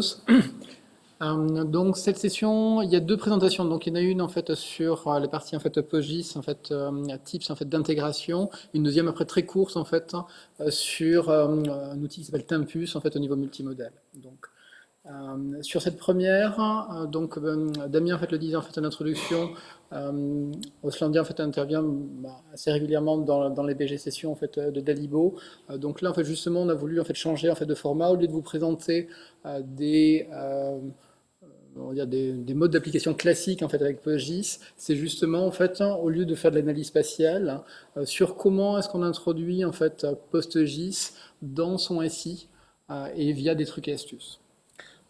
Euh, donc cette session, il y a deux présentations. Donc il y en a une en fait sur euh, la partie en fait PostGIS, en fait euh, tips en fait d'intégration, une deuxième après très courte en fait sur un outil qui s'appelle Tempus en fait au niveau multimodal. Donc sur cette première, donc Damien en fait le disait en fait en introduction, euh, Oslandia en fait intervient bah, assez régulièrement dans, les BG sessions en fait de Dalibo. donc là en fait justement on a voulu en fait changer en fait de format au lieu de vous présenter des on dire des, modes d'application classiques en fait avec PostGIS, c'est justement en fait au lieu de faire de l'analyse spatiale euh, sur comment est-ce qu'on introduit en fait PostGIS dans son SI euh, et via des trucs et astuces.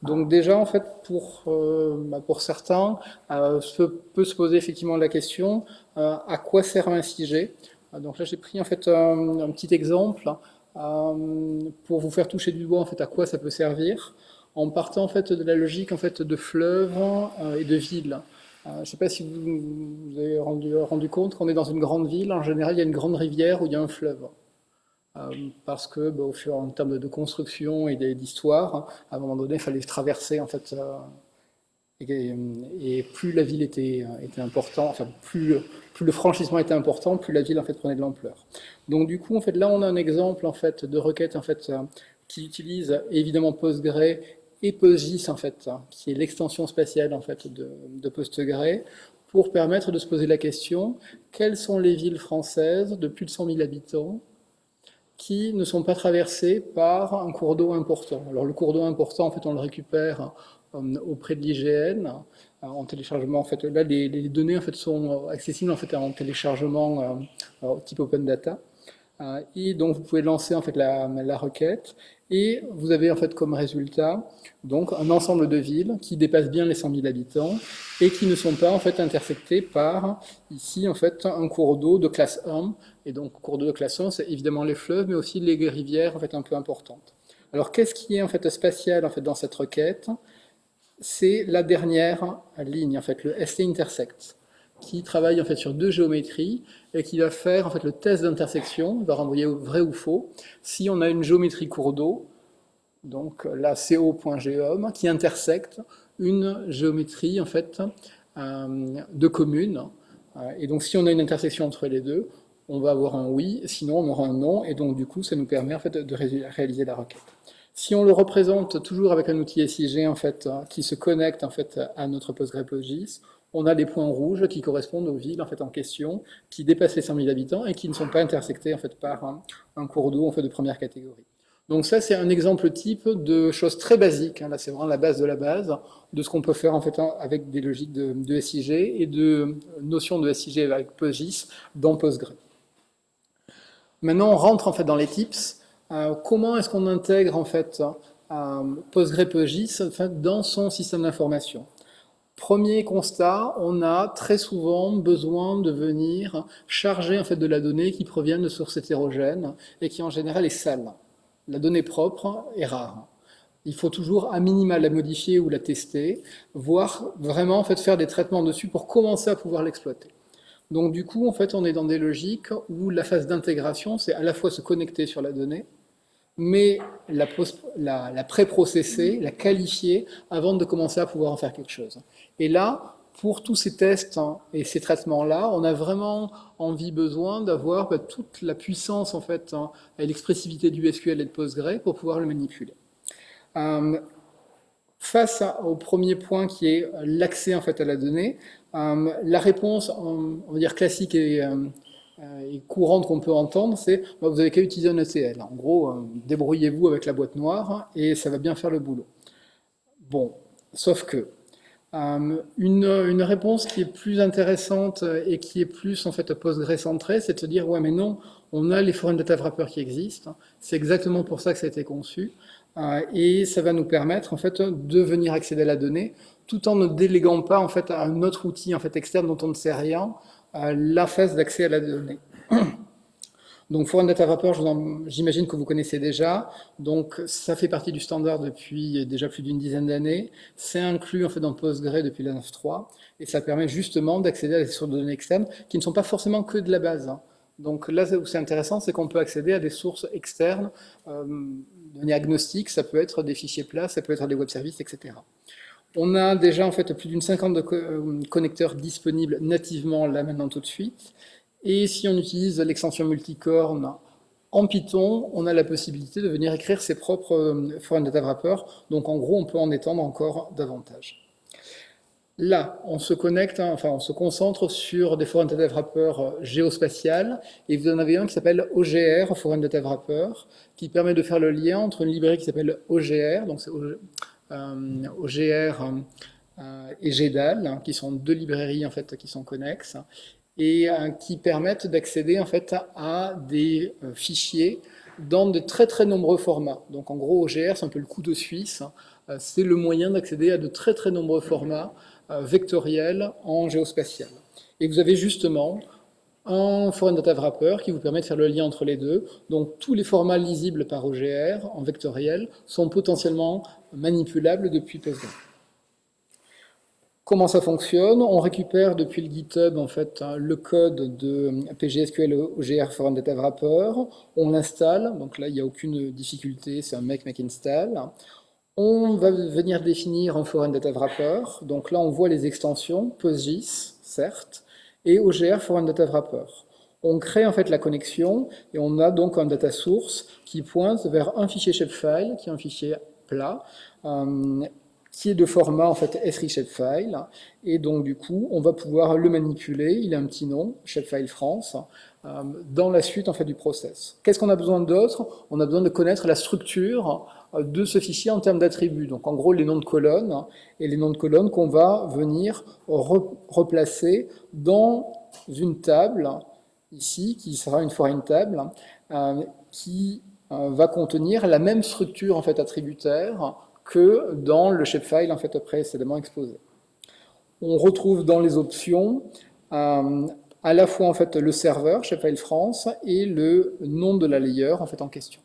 Donc déjà en fait pour euh, bah, pour certains se peut se poser effectivement la question à quoi sert un SIG Donc là j'ai pris en fait un, petit exemple pour vous faire toucher du doigt en fait à quoi ça peut servir en partant en fait de la logique en fait de fleuves euh, et de villes. Euh, je ne sais pas si vous vous avez rendu, rendu compte qu'on est dans une grande ville, en général il y a une grande rivière où il y a un fleuve. Euh, parce que bah, au fur, en termes de construction et d'histoire, à un moment donné, il fallait traverser en fait, et, plus la ville était, était importante, enfin plus, le franchissement était important, plus la ville en fait prenait de l'ampleur. Donc du coup, en fait, là on a un exemple en fait de requête en fait qui utilise évidemment Postgre et PostGIS, en fait, hein, qui est l'extension spatiale en fait, de, de PostgRE, pour permettre de se poser la question, quelles sont les villes françaises de plus de 100 000 habitants qui ne sont pas traversées par un cours d'eau important Alors le cours d'eau important, en fait, on le récupère euh, auprès de l'IGN, euh, en téléchargement, en fait, là, les, données en fait, sont accessibles en, fait, en téléchargement euh, type open data. Et donc, vous pouvez lancer en fait, la, la requête et vous avez en fait comme résultat donc un ensemble de villes qui dépassent bien les 100 000 habitants et qui ne sont pas en fait intersectées par ici en fait un cours d'eau de classe 1. Et donc cours d'eau de classe 1, c'est évidemment les fleuves, mais aussi les rivières en fait un peu importantes. Alors qu'est-ce qui est en fait spatial en fait dans cette requête? C'est la dernière ligne en fait le ST intersect qui travaille en fait sur deux géométries et qui va faire en fait le test d'intersection, va renvoyer vrai ou faux, si on a une géométrie cours d'eau, donc la CO.geom, qui intersecte une géométrie en fait euh, de commune. Et donc si on a une intersection entre les deux, on va avoir un oui, sinon on aura un non, et donc du coup ça nous permet en fait de réaliser la requête. Si on le représente toujours avec un outil SIG en fait, qui se connecte en fait à notre PostgreSQL, on a des points rouges qui correspondent aux villes en, fait, en question, qui dépassent les 100 000 habitants et qui ne sont pas intersectées en fait, par un, cours d'eau en fait, de première catégorie. Donc ça, c'est un exemple type de choses très basiques. Hein. Là, c'est vraiment la base de la base de ce qu'on peut faire en fait avec des logiques de, SIG et de notions de SIG avec PostGIS dans Postgre. Maintenant, on rentre en fait dans les tips. Euh, comment est-ce qu'on intègre en fait euh, Postgre PostGIS en fait, dans son système d'information? Premier constat, on a très souvent besoin de venir charger en fait de la donnée qui provient de sources hétérogènes et qui en général est sale. La donnée propre est rare. Il faut toujours à minima la modifier ou la tester, voire vraiment en faire des traitements dessus pour commencer à pouvoir l'exploiter. Donc du coup, en fait, on est dans des logiques où la phase d'intégration, c'est à la fois se connecter sur la donnée, mais la, la, la pré-processer, la qualifier avant de commencer à pouvoir en faire quelque chose. Et là, pour tous ces tests hein, et ces traitements-là, on a vraiment envie, besoin d'avoir bah, toute la puissance en fait hein, et l'expressivité du SQL et de Postgre pour pouvoir le manipuler. Euh, face au premier point qui est l'accès en fait à la donnée, euh, la réponse, on va dire classique et euh, et courante qu'on peut entendre, c'est bah, vous avez qu'à utiliser un ETL. En gros, euh, débrouillez-vous avec la boîte noire et ça va bien faire le boulot. Bon, sauf que euh, une, réponse qui est plus intéressante et qui est plus en fait Postgre centrée, c'est de se dire ouais mais non, on a les foreign data wrappers qui existent, c'est exactement pour ça que ça a été conçu, et ça va nous permettre en fait de venir accéder à la donnée tout en ne déléguant pas en fait à un autre outil en fait externe dont on ne sait rien, la phase d'accès à la donnée. Donc Foreign Data Wrapper, j'imagine que vous connaissez déjà. Donc ça fait partie du standard depuis déjà plus d'une dizaine d'années. C'est inclus en fait dans Postgre depuis la 9.3 et ça permet justement d'accéder à des sources de données externes qui ne sont pas forcément que de la base. Hein. Donc là où c'est intéressant, c'est qu'on peut accéder à des sources externes, euh, données agnostiques, ça peut être des fichiers plats, ça peut être des web services, etc. On a déjà en fait plus d'une cinquantaine de euh, connecteurs disponibles nativement là maintenant tout de suite. Et si on utilise l'extension multicorne en Python, on a la possibilité de venir écrire ses propres euh, foreign data wrappers. Donc en gros, on peut en étendre encore davantage. Là, on se connecte, hein, enfin on se concentre sur des foreign data wrappers euh, géospatiales, et vous en avez un qui s'appelle OGR, Foreign Data Wrapper, qui permet de faire le lien entre une librairie qui s'appelle OGR, donc c'est OGR euh, et GEDAL, hein, qui sont deux librairies en fait qui sont connexes, et qui permettent d'accéder en fait à des fichiers dans de très très nombreux formats. Donc en gros, OGR, c'est un peu le coup de Suisse, c'est le moyen d'accéder à de très très nombreux formats euh, vectoriel en géospatial. Et vous avez justement un Foreign Data Wrapper qui vous permet de faire le lien entre les deux. Donc tous les formats lisibles par OGR en vectoriel sont potentiellement manipulables depuis PostgreSQL. Comment ça fonctionne? On récupère depuis le GitHub en fait le code de PGSQL OGR Foreign Data Wrapper, on l'installe, donc là il n'y a aucune difficulté, c'est un make make install. On va venir définir un foreign data wrapper. Donc là, on voit les extensions, PostGIS, certes, et OGR foreign data wrapper. On crée en fait la connexion et on a donc un data source qui pointe vers un fichier shapefile, qui est un fichier plat, euh, qui est de format en fait S3 shapefile. Et donc du coup, on va pouvoir le manipuler. Il a un petit nom, shapefile France, dans la suite en fait du process. Qu'est-ce qu'on a besoin d'autre? On a besoin de connaître la structure de ce fichier en termes d'attributs. Donc en gros les noms de colonnes et les noms de colonnes qu'on va venir replacer dans une table ici qui sera une foreign table euh, qui euh, va contenir la même structure en fait attributaire que dans le shapefile en fait précédemment exposé. On retrouve dans les options euh, à la fois en fait le serveur shapefile France et le nom de la layer en fait en question.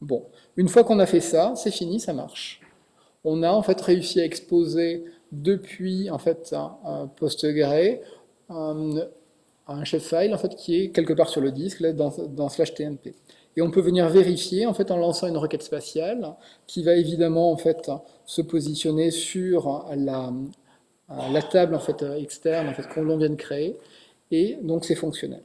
Bon, une fois qu'on a fait ça, c'est fini, ça marche. On a en fait réussi à exposer depuis en fait un, PostgreSQL un, un file en fait qui est quelque part sur le disque dans, slash tmp. Et on peut venir vérifier en fait en lançant une requête spatiale qui va évidemment en fait se positionner sur la, la table en fait externe en fait qu'on vient de créer et donc c'est fonctionnel.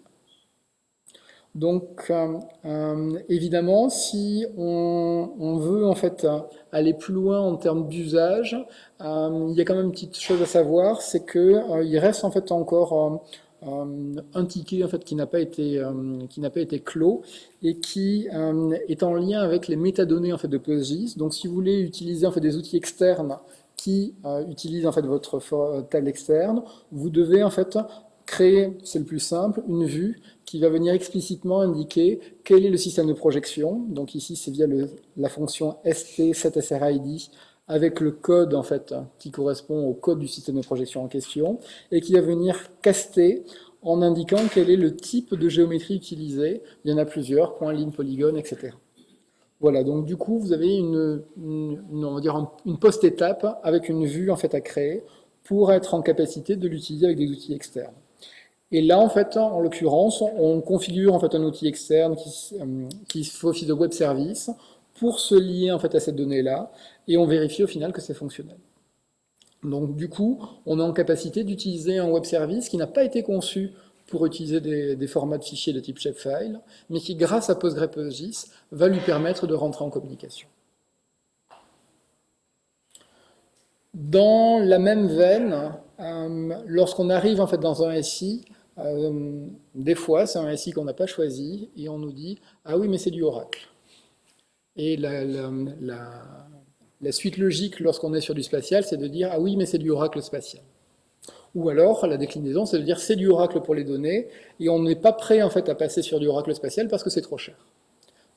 Donc, euh, euh, évidemment, si on, veut en fait aller plus loin en termes d'usage, euh, il y a quand même une petite chose à savoir, c'est qu'il reste en fait encore un ticket en fait qui n'a pas été qui n'a pas été clos et qui est en lien avec les métadonnées en fait de PostGIS. Donc, si vous voulez utiliser en fait des outils externes qui utilisent en fait votre table externe, vous devez en fait créer, c'est le plus simple, une vue qui va venir explicitement indiquer quel est le système de projection. Donc ici, c'est via la fonction st7srid avec le code en fait qui correspond au code du système de projection en question et qui va venir caster en indiquant quel est le type de géométrie utilisé. Il y en a plusieurs, point, ligne, polygone, etc. Voilà, donc du coup, vous avez une, on va dire une post-étape avec une vue en fait à créer pour être en capacité de l'utiliser avec des outils externes. Et là, en fait, en l'occurrence, on configure en fait un outil externe qui, euh, qui fait office de web service pour se lier en fait à cette donnée-là, et on vérifie au final que c'est fonctionnel. Donc du coup, on est en capacité d'utiliser un web service qui n'a pas été conçu pour utiliser des, formats de fichiers de type shapefile, mais qui, grâce à PostgrePostGIS, va lui permettre de rentrer en communication. Dans la même veine, euh, lorsqu'on arrive en fait dans un SI, euh, des fois, c'est un SI qu'on n'a pas choisi, et on nous dit « Ah oui, mais c'est du Oracle ». Et la, suite logique lorsqu'on est sur du spatial, c'est de dire « Ah oui, mais c'est du Oracle spatial ». Ou alors, la déclinaison, c'est de dire « C'est du Oracle pour les données », et on n'est pas prêt en fait à passer sur du Oracle spatial parce que c'est trop cher.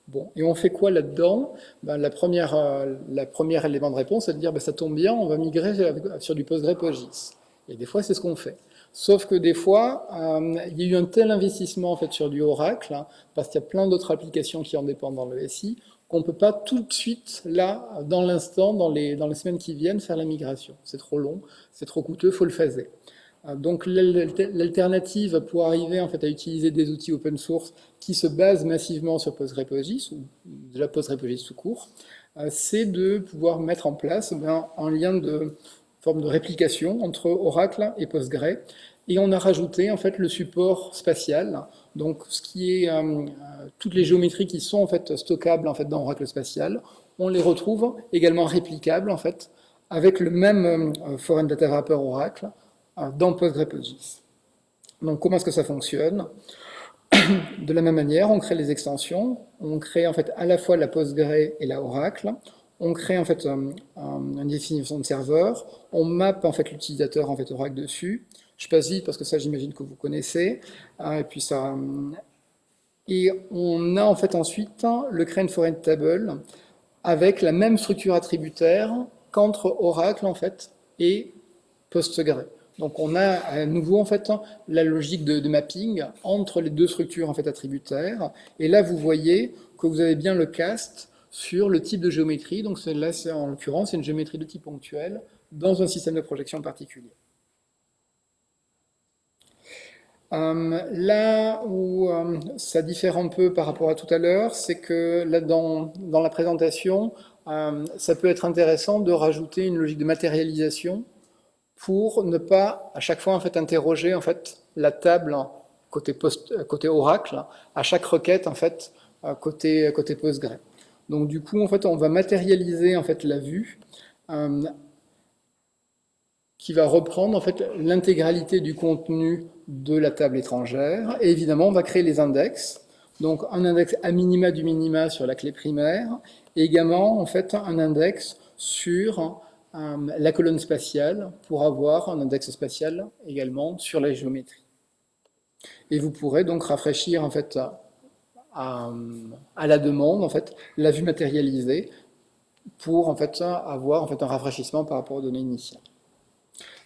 Bon, et on fait quoi là-dedans? Ben, la, première, euh, la première élément de réponse, c'est de dire ben, ça tombe bien, on va migrer sur du PostgrePostGIS ». Et des fois, c'est ce qu'on fait. Sauf que des fois, euh, il y a eu un tel investissement en fait sur du Oracle, hein, parce qu'il y a plein d'autres applications qui en dépendent dans le SI, qu'on ne peut pas tout de suite, là, dans l'instant, dans les, dans les semaines qui viennent, faire la migration. C'est trop long, c'est trop coûteux, faut le phaser. Donc l'alternative pour arriver en fait, à utiliser des outils open source qui se basent massivement sur PostgrePostgis, ou déjà PostgrePostgis tout court, c'est de pouvoir mettre en place eh un lien de forme de réplication entre Oracle et Postgre, et on a rajouté en fait le support spatial, donc ce qui est euh, toutes les géométries qui sont en fait stockables en fait dans Oracle spatial, on les retrouve également réplicables en fait avec le même euh, Foreign Data Wrapper Oracle euh, dans PostgrePostgis. Donc comment est-ce que ça fonctionne? De la même manière, on crée les extensions, on crée en fait à la fois la Postgre et la Oracle, on crée en fait une définition de serveur, on map en fait l'utilisateur en fait Oracle dessus, je passe vite parce que ça, j'imagine que vous connaissez. Ça. Euh, et on a en fait ensuite le Crane Foreign Table avec la même structure attributaire qu'entre Oracle en fait et Postgre. Donc on a à nouveau en fait la logique de, mapping entre les deux structures en fait attributaires. Et là vous voyez que vous avez bien le cast sur le type de géométrie. Donc là, en l'occurrence, c'est une géométrie de type ponctuel dans un système de projection particulier. Euh, là où euh, ça diffère un peu par rapport à tout à l'heure, c'est que là, dans, la présentation, euh, ça peut être intéressant de rajouter une logique de matérialisation pour ne pas à chaque fois en fait interroger en fait la table côté côté oracle à chaque requête en fait côté côté Postgre. Donc du coup en fait on va matérialiser en fait la vue qui va reprendre en fait l'intégralité du contenu de la table étrangère. Et évidemment, on va créer les index. Donc un index à minima du minima sur la clé primaire, et également en fait un index sur euh, la colonne spatiale pour avoir un index spatial également sur la géométrie. Et vous pourrez donc rafraîchir en fait à, la demande en fait la vue matérialisée pour en fait avoir en fait un rafraîchissement par rapport aux données initiales.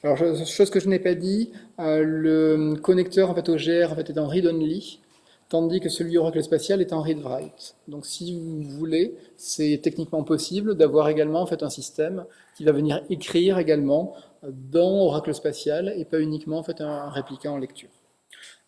Alors, chose que je n'ai pas dit, euh, le connecteur en fait, au GR en fait, est en read-only, tandis que celui Oracle Spatial est en read-write. Donc si vous voulez, c'est techniquement possible d'avoir également en fait, un système qui va venir écrire également dans Oracle Spatial et pas uniquement en fait, un répliquant en lecture.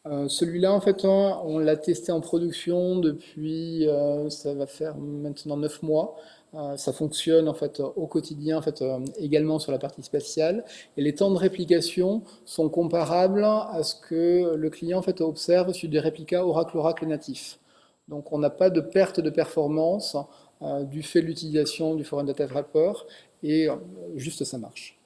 Euh, celui-là, en fait, on, l'a testé en production depuis, euh, ça va faire maintenant 9 mois. Euh, ça fonctionne en fait au quotidien, en fait, également sur la partie spatiale. Et les temps de réplication sont comparables à ce que le client en fait, observe sur des réplicas Oracle-Oracle natifs. Donc on n'a pas de perte de performance du fait de l'utilisation du Foreign Data Wrapper, et juste ça marche.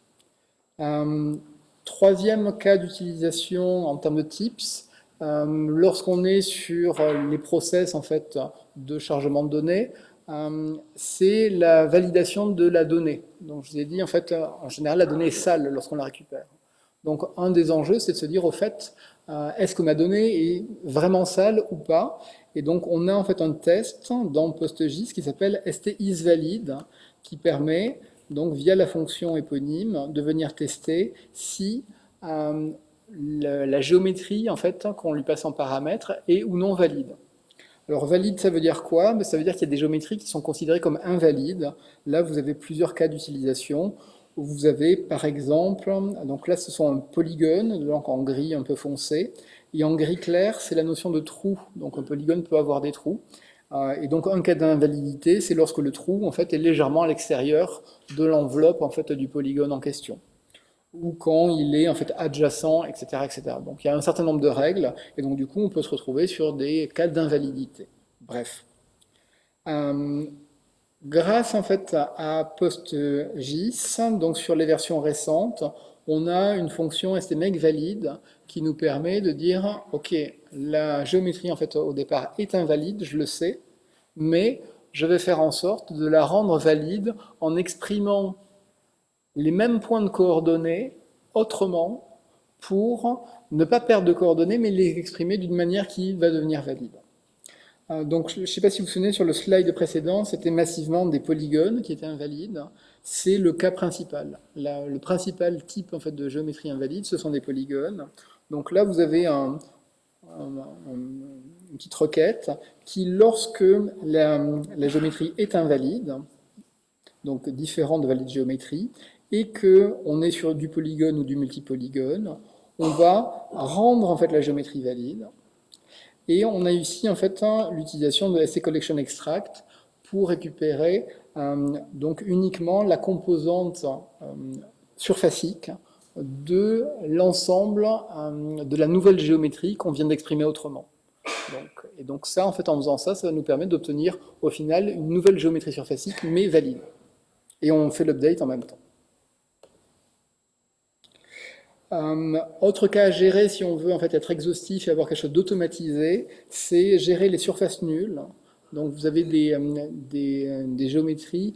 troisième cas d'utilisation en termes de tips, lorsqu'on est sur les process en fait, de chargement de données, euh, c'est la validation de la donnée. Donc je vous ai dit, en fait, euh, en général, la donnée est sale lorsqu'on la récupère. Donc un des enjeux, c'est de se dire, au fait, euh, est-ce que ma donnée est vraiment sale ou pas? Et donc on a en fait un test dans PostGIS qui s'appelle STIsValid, qui permet, donc via la fonction éponyme, de venir tester si la, géométrie en fait qu'on lui passe en paramètre est ou non valide. Alors valide, ça veut dire quoi? Ben, Ça veut dire qu'il y a des géométries qui sont considérées comme invalides. Là, vous avez plusieurs cas d'utilisation. Vous avez par exemple, donc là ce sont un polygone, donc en gris un peu foncé, et en gris clair c'est la notion de trou, donc un polygone peut avoir des trous. Euh, et donc un cas d'invalidité, c'est lorsque le trou en fait est légèrement à l'extérieur de l'enveloppe en fait du polygone en question ou quand il est en fait adjacent, etc., etc. Donc il y a un certain nombre de règles, et donc du coup on peut se retrouver sur des cas d'invalidité. Bref. Euh, grâce en fait à PostGIS, donc sur les versions récentes, on a une fonction STMake valide qui nous permet de dire, ok, la géométrie en fait au départ est invalide, je le sais, mais je vais faire en sorte de la rendre valide en exprimant les mêmes points de coordonnées autrement pour ne pas perdre de coordonnées, mais les exprimer d'une manière qui va devenir valide. Euh, donc, je ne sais pas si vous vous souvenez, sur le slide précédent, c'était massivement des polygones qui étaient invalides. C'est le cas principal. le principal type en fait, de géométrie invalide, ce sont des polygones. Donc là, vous avez un, une petite requête qui, lorsque la, la géométrie est invalide, donc différente de valide géométrie, et qu'on est sur du polygone ou du multipolygone, on va rendre en fait la géométrie valide. Et on a ici en fait l'utilisation de SC Collection Extract pour récupérer euh, donc uniquement la composante euh, surfacique de l'ensemble euh, de la nouvelle géométrie qu'on vient d'exprimer autrement. et donc ça, en fait, en faisant ça, ça va nous permettre d'obtenir au final une nouvelle géométrie surfacique, mais valide. Et on fait l'update en même temps. Euh, autre cas à gérer si on veut en fait être exhaustif et avoir quelque chose d'automatisé, c'est gérer les surfaces nulles. Donc vous avez des, euh, des, géométries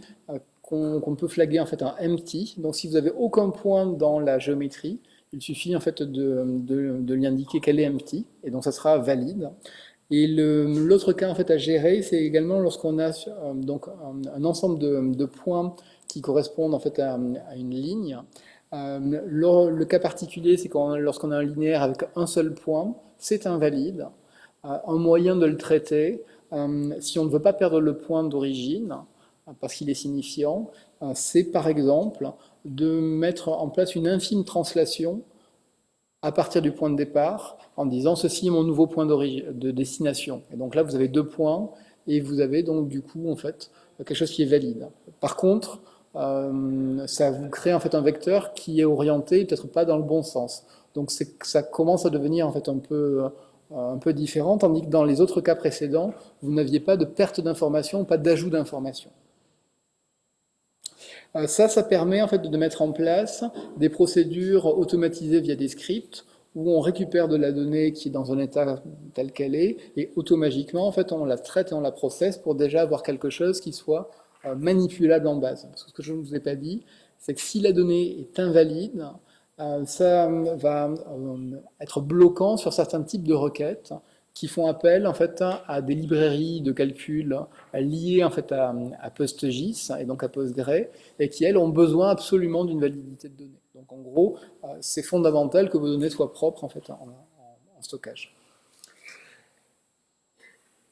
qu'on peut flaguer en fait en empty. Donc si vous n'avez aucun point dans la géométrie, il suffit en fait de, de, lui indiquer qu'elle est empty, et donc ça sera valide. Et l'autre cas en fait à gérer, c'est également lorsqu'on a euh, donc un, ensemble de, points qui correspondent en fait à, une ligne. Euh, le, cas particulier, c'est lorsqu'on a un linéaire avec un seul point, c'est invalide. Euh, un moyen de le traiter, si on ne veut pas perdre le point d'origine, parce qu'il est signifiant, euh, c'est par exemple de mettre en place une infime translation à partir du point de départ, en disant ceci est mon nouveau point de destination. Et donc là, vous avez deux points, et vous avez donc du coup en fait quelque chose qui est valide. Par contre, euh, ça vous crée en fait un vecteur qui est orienté peut-être pas dans le bon sens. Donc ça commence à devenir en fait un peu, euh, un différent, tandis que dans les autres cas précédents, vous n'aviez pas de perte d'information, pas d'ajout d'information. Euh, ça, ça permet en fait de mettre en place des procédures automatisées via des scripts où on récupère de la donnée qui est dans un état tel qu'elle est, et automatiquement, en fait, on la traite et on la processe pour déjà avoir quelque chose qui soit euh, manipulable en base. Ce que je ne vous ai pas dit, c'est que si la donnée est invalide, euh, ça va être bloquant sur certains types de requêtes, qui font appel en fait à des librairies de calcul liées en fait à, PostGIS et donc à Postgre et qui elles ont besoin absolument d'une validité de données. Donc en gros, euh, c'est fondamental que vos données soient propres en fait en, stockage.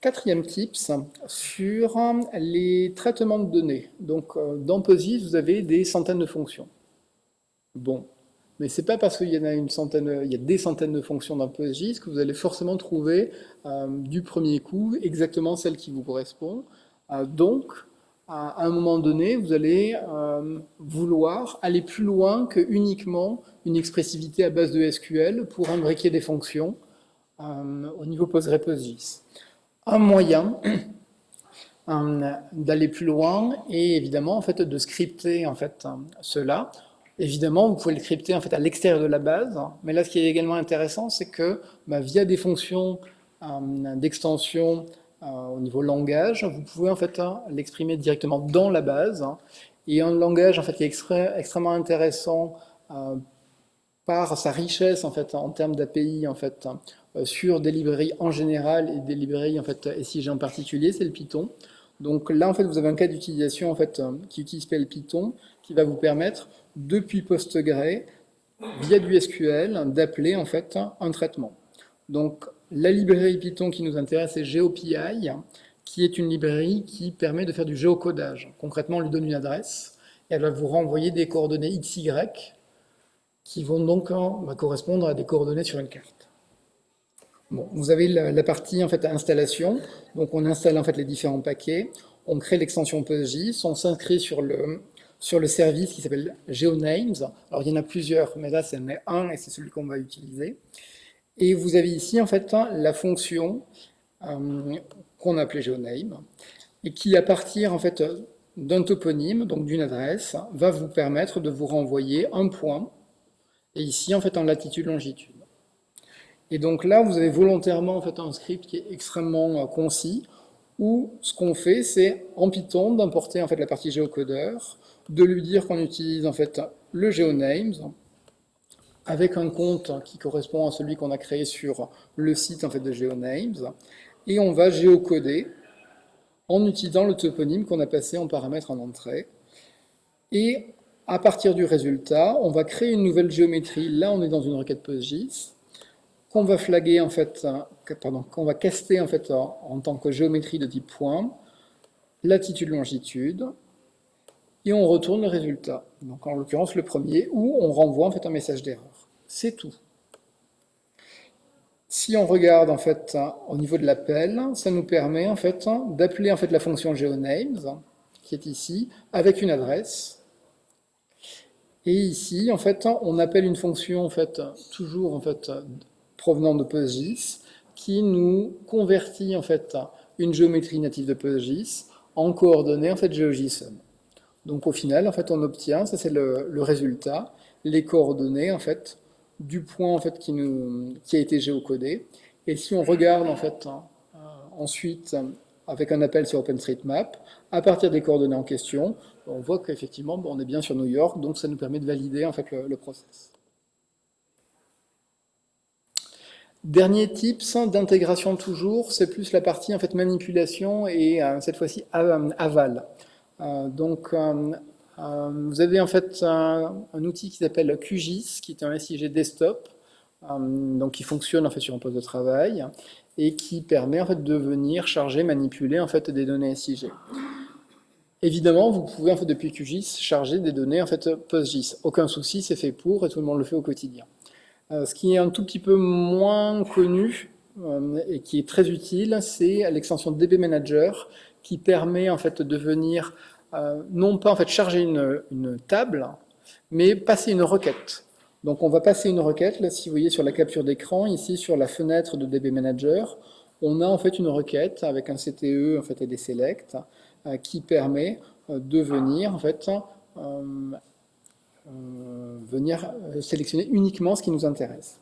Quatrième tips sur les traitements de données. Donc euh, dans PostGIS, vous avez des centaines de fonctions. Bon, mais ce n'est pas parce qu'il y en a une centaine, il y a des centaines de fonctions dans PostGIS que vous allez forcément trouver euh, du premier coup exactement celle qui vous correspond. Euh, donc, à un moment donné, vous allez vouloir aller plus loin que uniquement une expressivité à base de SQL pour imbriquer des fonctions au niveau PostgreSQL. Un moyen d'aller plus loin est évidemment en fait, de scripter en fait, cela. Évidemment, vous pouvez le crypter en fait, à l'extérieur de la base, mais là, ce qui est également intéressant, c'est que bah, via des fonctions euh, d'extension euh, au niveau langage, vous pouvez en fait hein, l'exprimer directement dans la base, et un langage en fait, qui est extrêmement intéressant euh, par sa richesse en, fait, en termes d'API en fait, sur des librairies en général et des librairies en fait, SIG en particulier, c'est le Python. Donc là, en fait, vous avez un cas d'utilisation en fait, qui utilise le Python, qui va vous permettre depuis PostgRE, via du SQL, d'appeler en fait un traitement. Donc la librairie Python qui nous intéresse est GeoPI, qui est une librairie qui permet de faire du géocodage. Concrètement, on lui donne une adresse, et elle va vous renvoyer des coordonnées XY, qui vont donc bah, correspondre à des coordonnées sur une carte. Vous avez la, partie en fait installation, donc on installe en fait les différents paquets, on crée l'extension PostGIS, on s'inscrit sur le, service qui s'appelle GeoNames. Alors il y en a plusieurs, mais là c'en est un et c'est celui qu'on va utiliser. Et vous avez ici en fait la fonction euh, qu'on appelait GeoName et qui à partir en fait d'un toponyme, donc d'une adresse, va vous permettre de vous renvoyer un point, et ici en fait en latitude-longitude. Et donc là, vous avez volontairement en fait un script qui est extrêmement euh, concis, où ce qu'on fait, c'est en Python d'importer en fait la partie géocodeur, de lui dire qu'on utilise en fait le GeoNames avec un compte qui correspond à celui qu'on a créé sur le site en fait de GeoNames et on va géocoder en utilisant le toponyme qu'on a passé en paramètre en entrée et à partir du résultat, on va créer une nouvelle géométrie. Là, on est dans une requête PostGIS qu'on va flaguer en fait, va caster en tant que géométrie de type point, latitude, longitude, et on retourne le résultat. Donc en l'occurrence le premier, où on renvoie en fait un message d'erreur. C'est tout. Si on regarde en fait au niveau de l'appel, ça nous permet en fait d'appeler en fait la fonction geonames qui est ici avec une adresse. Et ici en fait on appelle une fonction en toujours en fait provenant de PostGIS qui nous convertit en fait une géométrie native de PostGIS en coordonnées en fait GeoJSON. Donc au final en fait on obtient, ça c'est le, le résultat, les coordonnées en fait du point en fait, qui, nous, qui a été géocodé. Et si on regarde en fait, euh, ensuite avec un appel sur OpenStreetMap, à partir des coordonnées en question, on voit qu'effectivement on est bien sur New York, donc ça nous permet de valider en fait, le, le process. Dernier tips d'intégration toujours, c'est plus la partie en fait manipulation et euh, cette fois-ci aval. Euh, donc euh, vous avez en fait un, outil qui s'appelle QGIS, qui est un SIG desktop, euh, donc qui fonctionne en fait sur un poste de travail et qui permet en fait de venir charger, manipuler en fait des données SIG. Évidemment, vous pouvez en fait depuis QGIS charger des données en fait PostGIS. Aucun souci, c'est fait pour et tout le monde le fait au quotidien. Euh, ce qui est un tout petit peu moins connu et qui est très utile, c'est l'extension DB Manager qui permet en fait de venir euh, non pas en fait charger une, table, mais passer une requête. Donc on va passer une requête, là si vous voyez sur la capture d'écran, ici sur la fenêtre de DB Manager, on a en fait une requête avec un CTE en fait, et des selects euh, qui permet euh, de venir en fait venir sélectionner uniquement ce qui nous intéresse.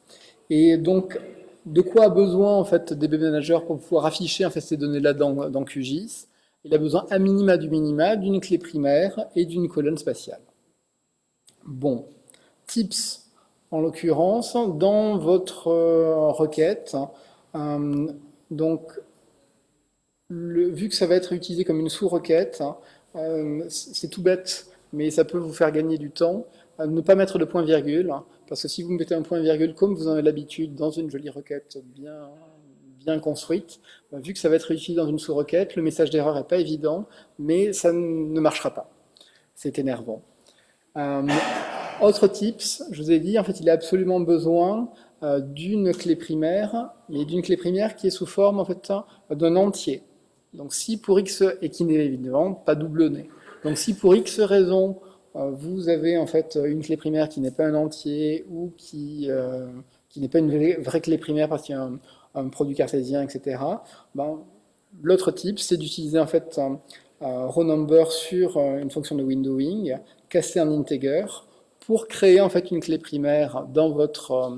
Et donc de quoi a besoin en fait DB Manager pour pouvoir afficher en fait ces données-là dans, QGIS il a besoin à minima du minima d'une clé primaire et d'une colonne spatiale. Bon, tips en l'occurrence, dans votre euh, requête, euh, donc vu que ça va être utilisé comme une sous-requête, euh, c'est tout bête, mais ça peut vous faire gagner du temps, ne pas mettre de point-virgule, parce que si vous mettez un point-virgule comme vous en avez l'habitude dans une jolie requête bien bien construite, bah, vu que ça va être utilisé dans une sous-requête, le message d'erreur n'est pas évident, mais ça ne marchera pas. C'est énervant. Euh, autre tips, je vous ai dit, en fait, il a absolument besoin euh, d'une clé primaire, mais d'une clé primaire qui est sous forme en fait d'un entier. Donc si pour x, et qui n'est évidemment pas doublonné. Donc si pour x raison, euh, vous avez en fait une clé primaire qui n'est pas un entier ou qui, qui n'est pas une vraie, clé primaire parce qu'il y a un, un produit cartésien, etc. Ben, L'autre type, c'est d'utiliser en fait un, row number sur euh, une fonction de windowing, casser un integer, pour créer en fait une clé primaire dans votre euh,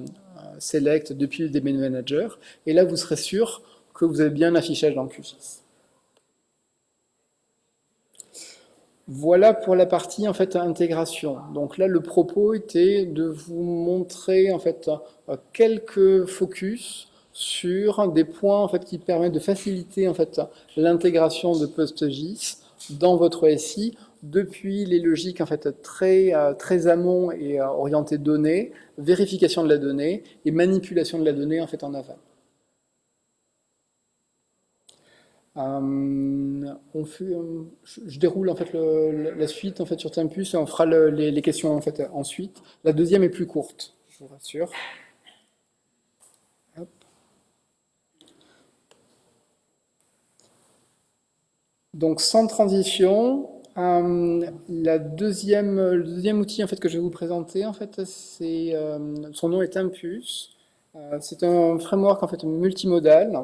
select depuis le DB manager, et là vous serez sûr que vous avez bien un affichage dans QGIS. Voilà pour la partie en fait intégration. Donc là, le propos était de vous montrer en fait euh, quelques focus sur des points en fait, qui permettent de faciliter en fait, l'intégration de PostGIS dans votre SI depuis les logiques en fait, très, euh, très amont et euh, orientées données, vérification de la donnée et manipulation de la donnée en, fait, en aval. Euh, on fait, je déroule en fait la suite en fait sur Tempus et on fera les, les, questions en fait ensuite. La deuxième est plus courte, je vous rassure. Donc sans transition, euh, la deuxième, le deuxième outil en fait, que je vais vous présenter, en fait, euh, son nom est. Euh, c'est un framework en fait, multimodal.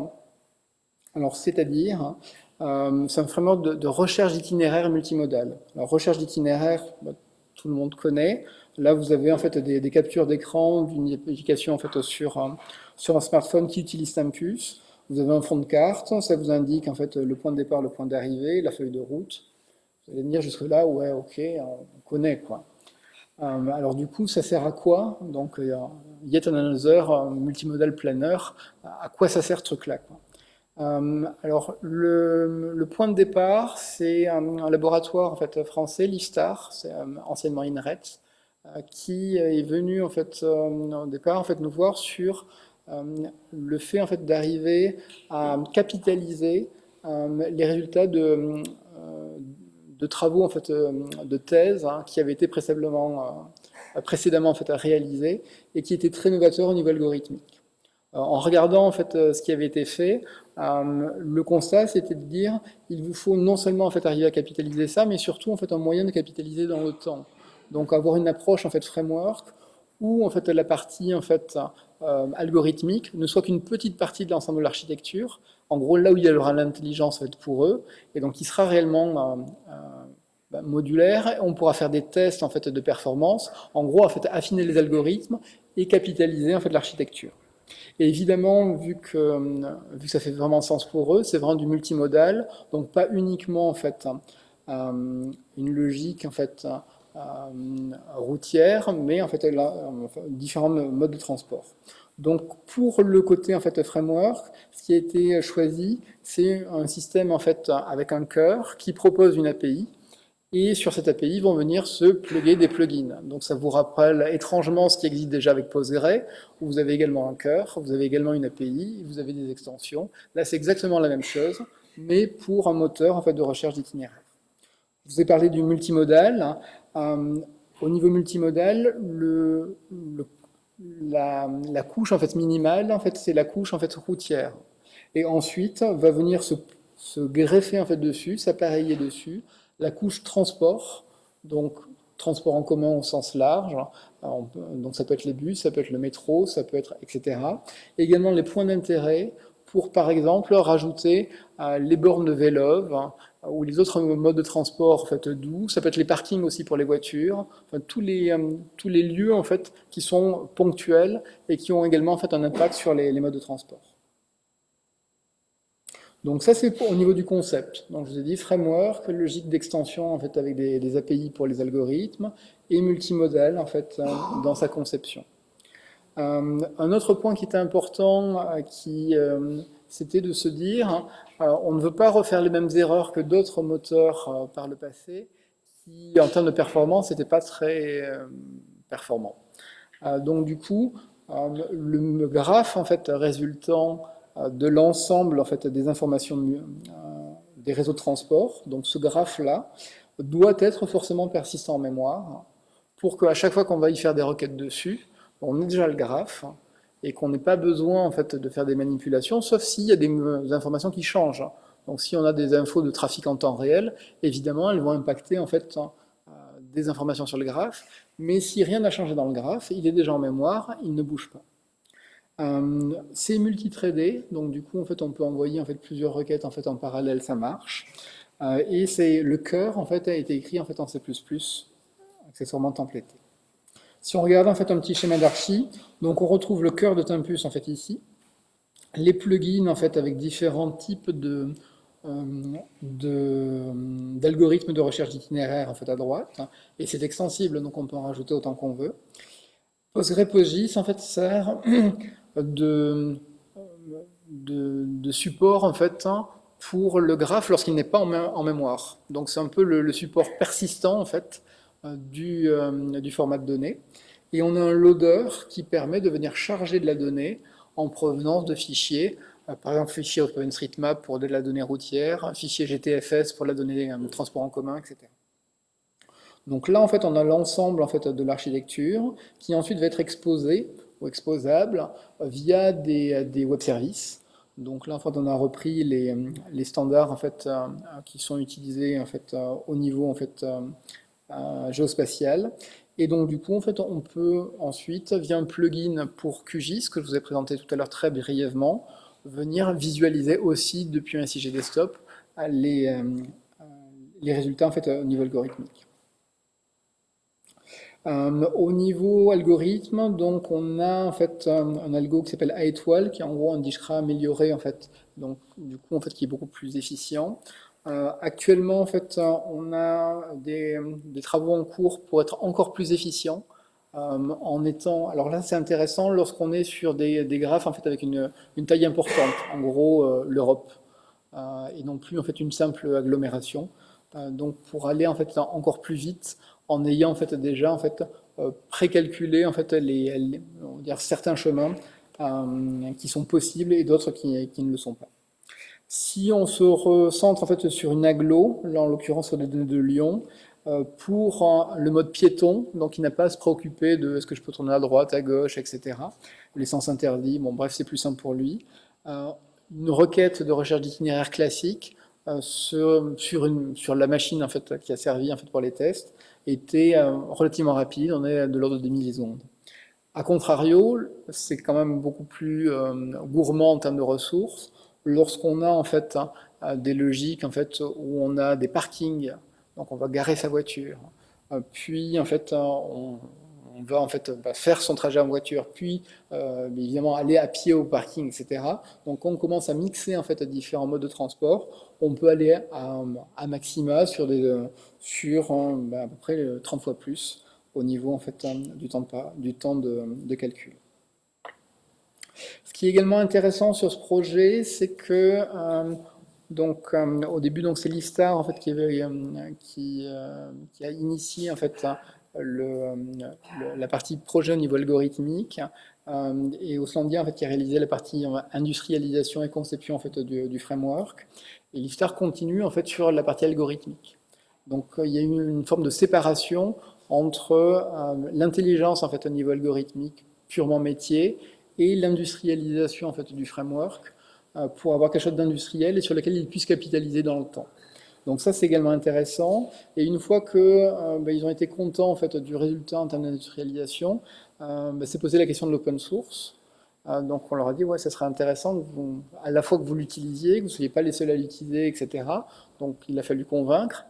Alors c'est-à-dire, c'est un framework de, recherche d'itinéraire multimodal. Alors recherche d'itinéraire, bah, tout le monde connaît. Là, vous avez en fait des, captures d'écran d'une application en fait sur, sur un smartphone qui utilise Tempus. Vous avez un fond de carte, ça vous indique en fait le point de départ, le point d'arrivée, la feuille de route. Vous allez me dire jusque là, ouais, ok, on connaît quoi. Euh, alors du coup, ça sert à quoi? Donc, euh, yet another euh, multimodal planner, à quoi ça sert ce truc-là Alors, le, point de départ, c'est un, laboratoire en fait français, l'IFSTAR, c'est anciennement INRET, qui est venu en fait au départ en fait nous voir sur euh, le fait en fait, d'arriver à capitaliser euh, les résultats de, euh, de travaux en fait, de thèse hein, qui avaient été précédemment, précédemment en fait, réalisés et qui étaient très novateurs au niveau algorithmique. En regardant en fait ce qui avait été fait, le constat c'était de dire il vous faut non seulement en fait arriver à capitaliser ça, mais surtout en fait un moyen de capitaliser dans le temps. Donc avoir une approche en fait framework où en fait la partie en fait algorithmique ne soit qu'une petite partie de l'ensemble de l'architecture. En gros, là où il y aura l'intelligence en fait, pour eux, et donc qui sera réellement bah, modulaire, on pourra faire des tests en fait de performance, en gros affiner les algorithmes et capitaliser en fait l'architecture. Et évidemment, vu que, vu que ça fait vraiment sens pour eux, c'est vraiment du multimodal, donc pas uniquement en fait euh, une logique en fait euh, routière, mais en fait différents modes de transport. Donc pour le côté en fait framework, ce qui a été choisi, c'est un système en fait avec un cœur qui propose une API et sur cette API vont venir se plugger des plugins. Donc ça vous rappelle étrangement ce qui existe déjà avec Postgre, où vous avez également un cœur, vous avez également une API, vous avez des extensions. Là c'est exactement la même chose, mais pour un moteur en fait, de recherche d'itinéraire. Je vous ai parlé du multimodal. Euh, au niveau multimodal, la, couche en fait, minimale, en fait, c'est la couche en fait, routière. Et ensuite, va venir se, se greffer en fait, dessus, s'appareiller dessus, la couche transport, donc transport en commun au sens large, donc ça peut être les bus, ça peut être le métro, ça peut être etc. également les points d'intérêt pour par exemple rajouter euh, les bornes de vélo hein, ou les autres modes de transport en fait, doux, ça peut être les parkings aussi pour les voitures, tous, les, euh, tous les lieux en fait, qui sont ponctuels et qui ont également en fait, un impact sur les modes de transport. Donc ça, c'est au niveau du concept. Donc je vous ai dit framework, logique d'extension en fait avec des, API pour les algorithmes et multimodal en fait euh, dans sa conception. Euh, un autre point qui était important, euh, qui c'était de se dire, on ne veut pas refaire les mêmes erreurs que d'autres moteurs par le passé, qui en termes de performance n'étaient pas très performants. donc du coup, le graphe en fait résultant de l'ensemble en fait, des informations euh, des réseaux de transport. Donc ce graphe-là doit être forcément persistant en mémoire pour qu'à chaque fois qu'on va y faire des requêtes dessus, on ait déjà le graphe et qu'on n'ait pas besoin en fait, de faire des manipulations, sauf s'il y a des informations qui changent. Donc si on a des infos de trafic en temps réel, évidemment, elles vont impacter en fait, euh, des informations sur le graphe, mais si rien n'a changé dans le graphe, il est déjà en mémoire, il ne bouge pas. Euh, c'est multithreadé, donc du coup en fait on peut envoyer en fait plusieurs requêtes en fait en parallèle, ça marche. Euh, et c'est le cœur en fait a été écrit en fait en C++, accessoirement templété. Si on regarde en fait un petit schéma d'archi, donc on retrouve le cœur de Tempus en fait ici, les plugins en fait avec différents types de euh, d'algorithmes de, recherche d'itinéraire en fait à droite, et c'est extensible donc on peut en rajouter autant qu'on veut. PostgrePostGIS en fait sert de, support en fait hein, pour le graphe lorsqu'il n'est pas en, mémoire. Donc c'est un peu le, support persistant en fait euh, du, euh, du, format de données. Et on a un loader qui permet de venir charger de la donnée en provenance de fichiers, euh, par exemple fichier OpenStreetMap pour de la donnée routière, fichier GTFS pour la donnée transport en commun, etc. Donc là, en fait, on a l'ensemble en fait, de l'architecture qui ensuite va être exposé ou exposable via des, des web services. Donc là, en on a repris les, standards en fait, euh, qui sont utilisés en fait, euh, au niveau en fait, euh, géospatial. Et donc, du coup, on peut ensuite, via un plugin pour QGIS, que je vous ai présenté tout à l'heure très brièvement, venir visualiser aussi depuis un SIG Desktop les, les résultats en fait, au niveau algorithmique. Euh, au niveau algorithme, donc on a en fait un, algo qui s'appelle A-étoile, qui est en gros un Dijkra amélioré en fait, donc du coup en fait qui est beaucoup plus efficient. Euh, actuellement en fait on a des, travaux en cours pour être encore plus efficient. Euh, en étant, alors là c'est intéressant lorsqu'on est sur des, graphes en fait avec une, une taille importante, en gros l'Europe, et non plus en fait une simple agglomération. donc pour aller en fait encore plus vite, en ayant en fait déjà en fait euh, précalculé en fait les, dire certains chemins euh, qui sont possibles et d'autres qui, qui, ne le sont pas. Si on se recentre en fait sur une aglo, là en l'occurrence sur les données de Lyon, pour le mode piéton, donc il n'a pas à se préoccuper de est-ce que je peux tourner à droite, à gauche, etc. Les sens interdits, bon bref, c'est plus simple pour lui. Une requête de recherche d'itinéraire classique sur, sur, une, sur, la machine en fait, qui a servi en fait, pour les tests était relativement rapide, on est de l'ordre de des millisecondes. A contrario, c'est quand même beaucoup plus gourmand en termes de ressources lorsqu'on a en fait hein, des logiques en fait où on a des parkings, donc on va garer sa voiture, euh, puis en fait on, va en fait faire son trajet en voiture, puis euh, évidemment aller à pied au parking, etc. Donc on commence à mixer en fait différents modes de transport. On peut aller à, maxima sur des sur bah, à peu près 30 fois plus au niveau en fait du temps de, calcul. Ce qui est également intéressant sur ce projet, c'est que euh, donc, euh, au début, c'est l'ISTAR en fait, qui, euh, qui, a initié en fait, le, la partie projet au niveau algorithmique et Oslandia en fait, qui a réalisé la partie industrialisation et conception en fait, du, framework. Et l'ISTAR continue en fait, sur la partie algorithmique. Donc il y a eu une forme de séparation entre l'intelligence en fait, au niveau algorithmique purement métier et l'industrialisation en fait, du framework euh, pour avoir quelque chose d'industriel et sur lequel ils puissent capitaliser dans le temps. Donc ça, c'est également intéressant. Et une fois qu'ils euh, bah, ont été contents en fait, du résultat en termes d'industrialisation, euh, bah, c'est posé la question de l'open source. donc on leur a dit, ouais, ça serait intéressant à la fois que vous l'utilisiez, que vous ne soyez pas les seuls à l'utiliser, etc. Donc il a fallu convaincre.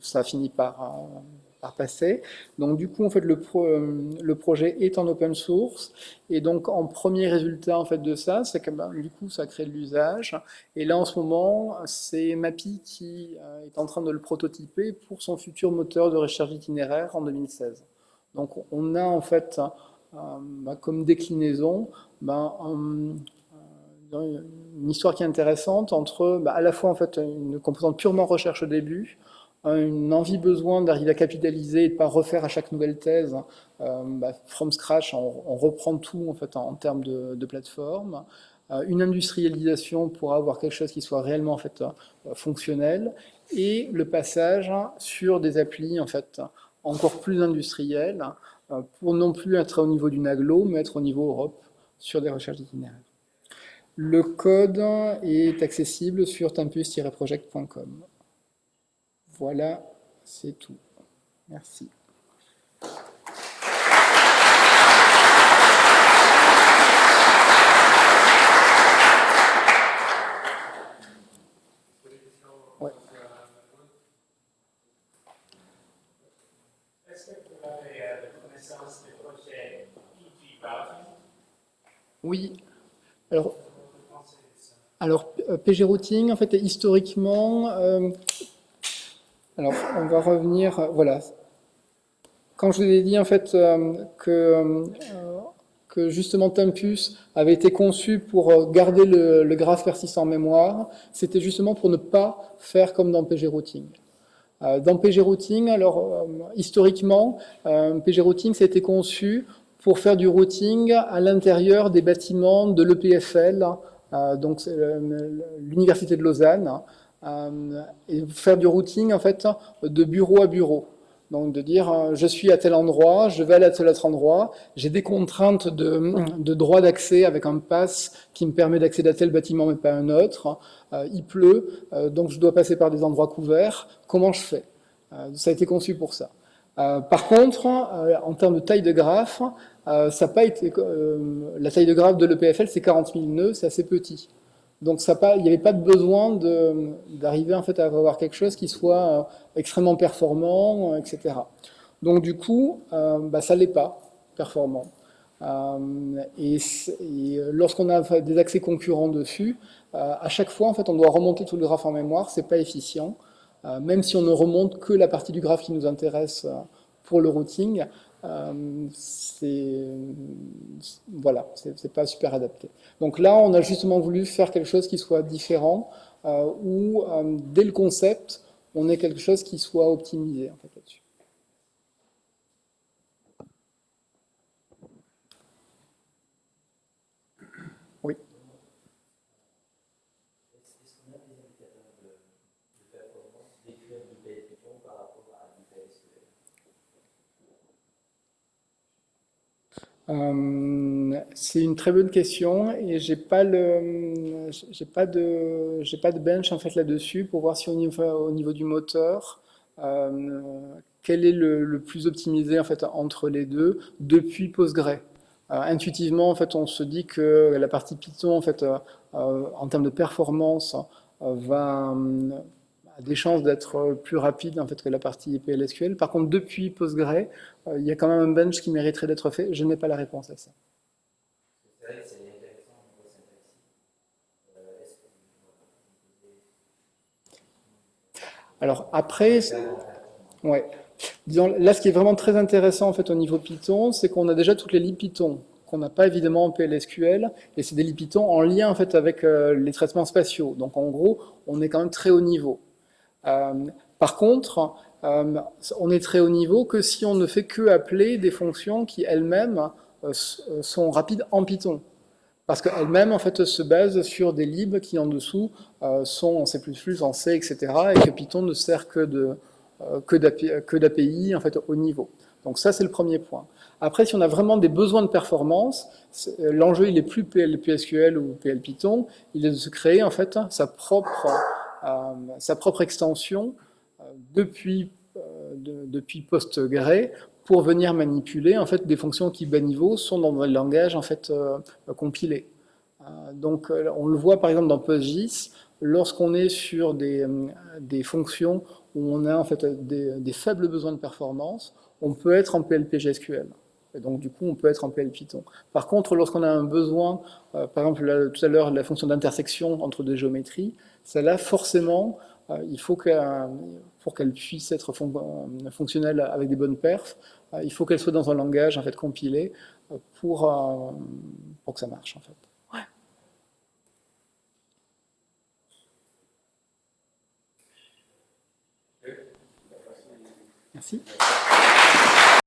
Ça a fini par, passer. Donc du coup, en fait, le, euh, le, projet est en open source. Et donc, en premier résultat en fait, de ça, c'est que ben, du coup, ça crée de l'usage. Et là, en ce moment, c'est MAPI qui euh, est en train de le prototyper pour son futur moteur de recherche itinéraire en 2016. Donc, on a en fait, euh, ben, comme déclinaison, ben, une histoire qui est intéressante entre à la fois en fait, une composante purement recherche au début, une envie besoin d'arriver à capitaliser et de ne pas refaire à chaque nouvelle thèse euh, bah, from scratch, on, reprend tout en, fait, en, termes de, plateforme, euh, une industrialisation pour avoir quelque chose qui soit réellement en fait, euh, fonctionnel, et le passage sur des applis en fait, encore plus industriels, pour non plus être au niveau du NAGLO, mais être au niveau Europe sur des recherches d'itinéraire. Le code est accessible sur tempus-project.com. Voilà, c'est tout. Merci. Oui. Alors, alors PG Routing, en fait, historiquement, euh, alors, on va revenir, euh, voilà. Quand je vous ai dit en fait euh, que, euh, que justement Tempus avait été conçu pour garder le, graphe persistant en mémoire, c'était justement pour ne pas faire comme dans PG Routing. Dans PG Routing, alors historiquement, PG Routing été conçu pour faire du routing à l'intérieur des bâtiments de l'EPFL, donc l'Université de Lausanne, euh, et faire du routing en fait de bureau à bureau. Donc de dire euh, je suis à tel endroit, je vais aller à tel autre endroit, j'ai des contraintes de, droit d'accès avec un pass qui me permet d'accéder à tel bâtiment mais pas à un autre. Euh, il pleut, donc je dois passer par des endroits couverts. Comment je fais? Ça a été conçu pour ça. par contre, en termes de taille de graphe, ça pas été, la taille de graphe de l'EPFL c'est 40 000 nœuds, c'est assez petit. Donc il n'y avait pas de besoin d'arriver en fait à avoir quelque chose qui soit euh, extrêmement performant, euh, etc. Donc du coup, euh, bah, ça l'est pas performant. et, lorsqu'on a des accès concurrents dessus, à chaque fois en fait on doit remonter tout le graphe en mémoire, c'est pas efficient. même si on ne remonte que la partie du graphe qui nous intéresse pour le routing, euh, c'est voilà, c'est pas super adapté. Donc là, on a justement voulu faire quelque chose qui soit différent, euh, où euh, dès le concept, on ait quelque chose qui soit optimisé en fait, là-dessus. Euh, c'est une très bonne question et j'ai pas le, j'ai pas de, j'ai pas de bench en fait là-dessus pour voir si au niveau, au niveau du moteur, euh, quel est le, plus optimisé en fait entre les deux depuis Postgre. intuitivement, en fait, on se dit que la partie Python, en fait, en termes de performance, va des chances d'être plus rapide en fait, que la partie PLSQL. Par contre, depuis Postgre, euh, il y a quand même un bench qui mériterait d'être fait. Je n'ai pas la réponse à ça. Alors après, ouais. Là, ce qui est vraiment très intéressant en fait au niveau Python, c'est qu'on a déjà toutes les libs Python qu'on n'a pas évidemment en PLSQL, et c'est des libs Python en lien en fait avec euh, les traitements spatiaux. Donc en gros, on est quand même très haut niveau. Euh, par contre, euh, on est très haut niveau que si on ne fait que appeler des fonctions qui elles-mêmes euh, sont rapides en Python. Parce qu'elles-mêmes, en fait, se basent sur des libs qui, en dessous, sont en C++, en C, etc., et que Python ne sert que de que d'API en fait au niveau. Donc ça c'est le premier point. Après si on a vraiment des besoins de performance, l'enjeu il est plus PLSQL ou PL Python, il est de se créer en fait sa propre sa propre extension euh, depuis, euh, depuis PostgRE pour venir manipuler en fait des fonctions qui bas niveau sont dans le langage en fait compilé. donc on le voit par exemple dans PostGIS, lorsqu'on est sur des, des, fonctions où on a en fait des, des, faibles besoins de performance, on peut être en PLPGSQL. Et donc du coup, on peut être en PL Python. Par contre, lorsqu'on a un besoin, par exemple tout à l'heure la fonction d'intersection entre deux géométries, celle-là, forcément, euh, il faut que, pour qu'elle puisse être euh, fonctionnelle avec des bonnes perfs, euh, il faut qu'elle soit dans un langage en fait compilé pour, pour que ça marche en fait. Merci.